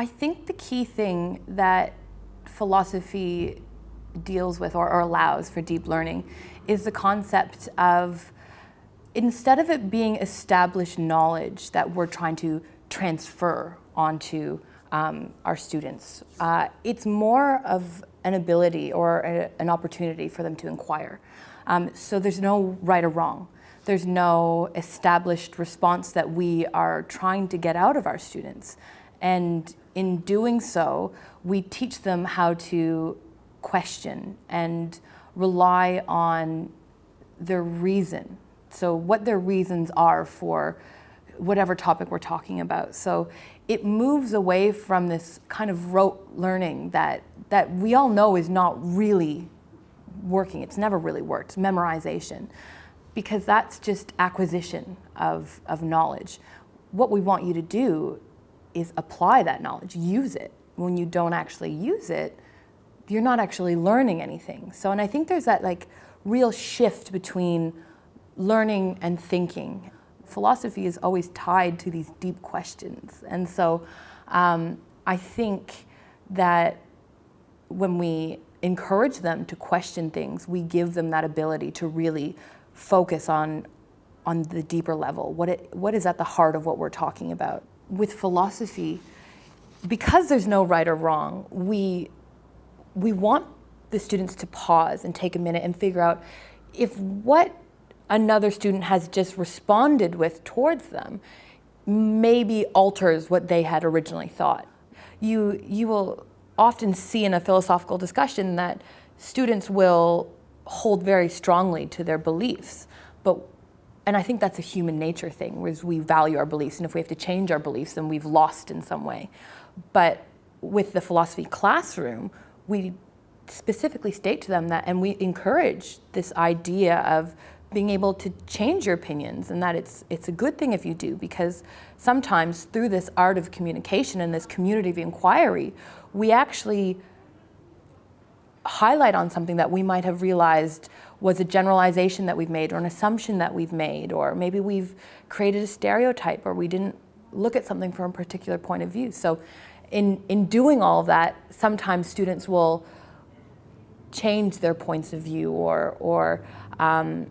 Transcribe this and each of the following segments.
I think the key thing that philosophy deals with or, or allows for deep learning is the concept of instead of it being established knowledge that we're trying to transfer onto um, our students, uh, it's more of an ability or a, an opportunity for them to inquire. Um, so there's no right or wrong. There's no established response that we are trying to get out of our students. And in doing so, we teach them how to question and rely on their reason. So what their reasons are for whatever topic we're talking about. So it moves away from this kind of rote learning that, that we all know is not really working. It's never really worked, memorization, because that's just acquisition of, of knowledge. What we want you to do is apply that knowledge, use it. When you don't actually use it, you're not actually learning anything. So, and I think there's that like real shift between learning and thinking. Philosophy is always tied to these deep questions. And so um, I think that when we encourage them to question things, we give them that ability to really focus on, on the deeper level. What, it, what is at the heart of what we're talking about? With philosophy, because there's no right or wrong, we, we want the students to pause and take a minute and figure out if what another student has just responded with towards them maybe alters what they had originally thought. You, you will often see in a philosophical discussion that students will hold very strongly to their beliefs, but and I think that's a human nature thing, whereas we value our beliefs, and if we have to change our beliefs, then we've lost in some way. But with the philosophy classroom, we specifically state to them that, and we encourage this idea of being able to change your opinions and that it's, it's a good thing if you do because sometimes through this art of communication and this community of inquiry, we actually highlight on something that we might have realized was a generalization that we've made or an assumption that we've made or maybe we've created a stereotype or we didn't look at something from a particular point of view. So in, in doing all of that, sometimes students will change their points of view or, or um,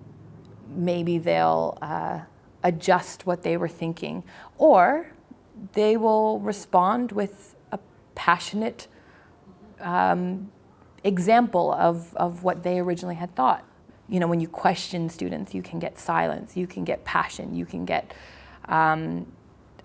maybe they'll uh, adjust what they were thinking, or they will respond with a passionate um, example of, of what they originally had thought. You know, when you question students, you can get silence, you can get passion, you can get um,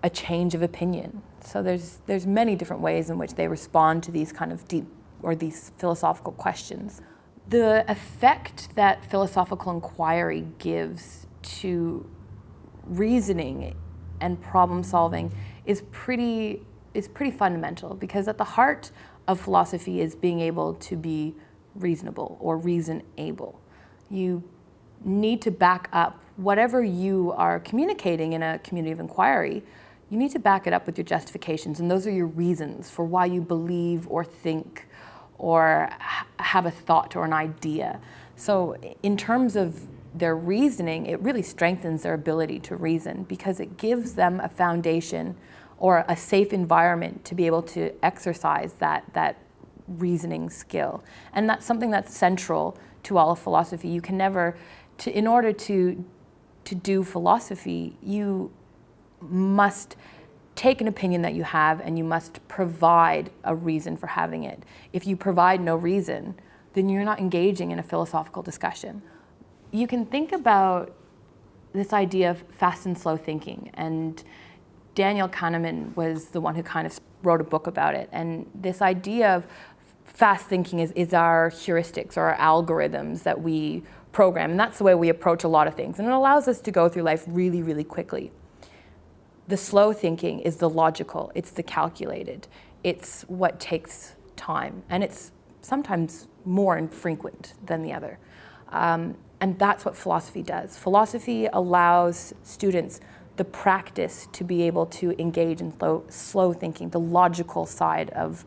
a change of opinion. So there's, there's many different ways in which they respond to these kind of deep or these philosophical questions. The effect that philosophical inquiry gives to reasoning and problem solving is pretty, is pretty fundamental because at the heart of philosophy is being able to be reasonable or reason able. You need to back up whatever you are communicating in a community of inquiry, you need to back it up with your justifications and those are your reasons for why you believe or think or have a thought or an idea. So in terms of their reasoning, it really strengthens their ability to reason because it gives them a foundation or a safe environment to be able to exercise that, that reasoning skill. And that's something that's central to all of philosophy. You can never, to, in order to, to do philosophy, you must take an opinion that you have and you must provide a reason for having it. If you provide no reason, then you're not engaging in a philosophical discussion. You can think about this idea of fast and slow thinking and Daniel Kahneman was the one who kind of wrote a book about it and this idea of fast thinking is, is our heuristics or our algorithms that we program and that's the way we approach a lot of things and it allows us to go through life really, really quickly. The slow thinking is the logical, it's the calculated, it's what takes time, and it's sometimes more infrequent than the other. Um, and that's what philosophy does. Philosophy allows students the practice to be able to engage in slow, slow thinking, the logical side of,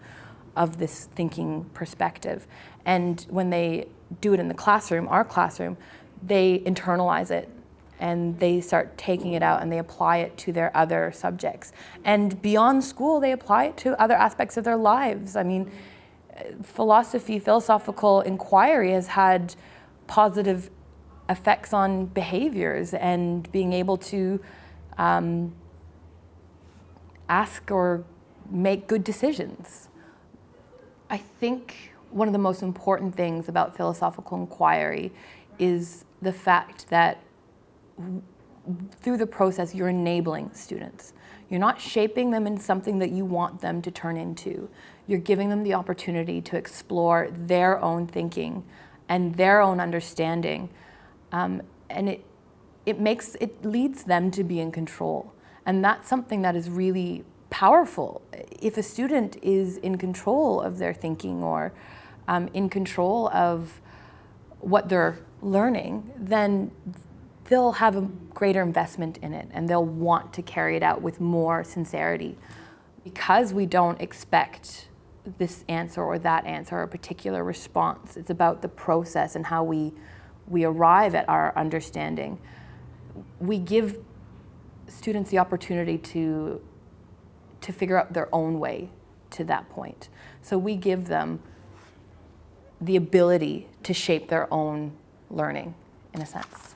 of this thinking perspective. And when they do it in the classroom, our classroom, they internalize it and they start taking it out and they apply it to their other subjects. And beyond school, they apply it to other aspects of their lives. I mean, philosophy, philosophical inquiry has had positive effects on behaviors and being able to um, ask or make good decisions. I think one of the most important things about philosophical inquiry is the fact that through the process you're enabling students. You're not shaping them in something that you want them to turn into. You're giving them the opportunity to explore their own thinking and their own understanding. Um, and it, it makes, it leads them to be in control. And that's something that is really powerful. If a student is in control of their thinking or um, in control of what they're learning, then they'll have a greater investment in it and they'll want to carry it out with more sincerity. Because we don't expect this answer or that answer or a particular response, it's about the process and how we, we arrive at our understanding. We give students the opportunity to, to figure out their own way to that point. So we give them the ability to shape their own learning in a sense.